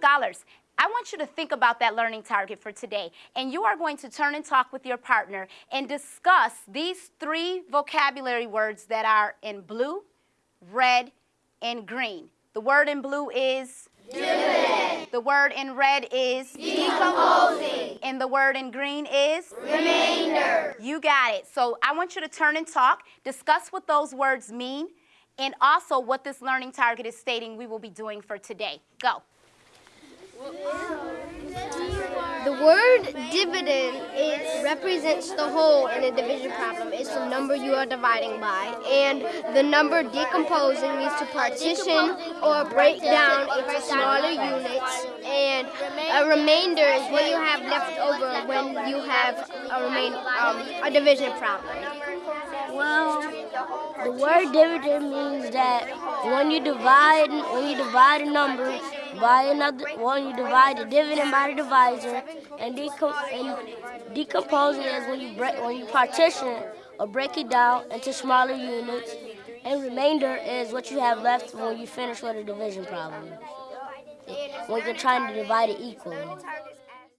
Scholars, I want you to think about that learning target for today. And you are going to turn and talk with your partner and discuss these three vocabulary words that are in blue, red, and green. The word in blue is. The word in red is decomposing. And the word in green is remainder. You got it. So I want you to turn and talk, discuss what those words mean, and also what this learning target is stating we will be doing for today. Go. The word dividend it represents the whole in a division problem. It's the number you are dividing by. And the number decomposing means to partition or break down into smaller units. And a remainder is what you have left over when you have a remain um, a division problem. Well, the word dividend means that when you divide when you divide a number by another when you divide the dividend by the divisor and, decom and decomposing is when you break when you partition or break it down into smaller units and remainder is what you have left when you finish with a division problem when you're trying to divide it equally.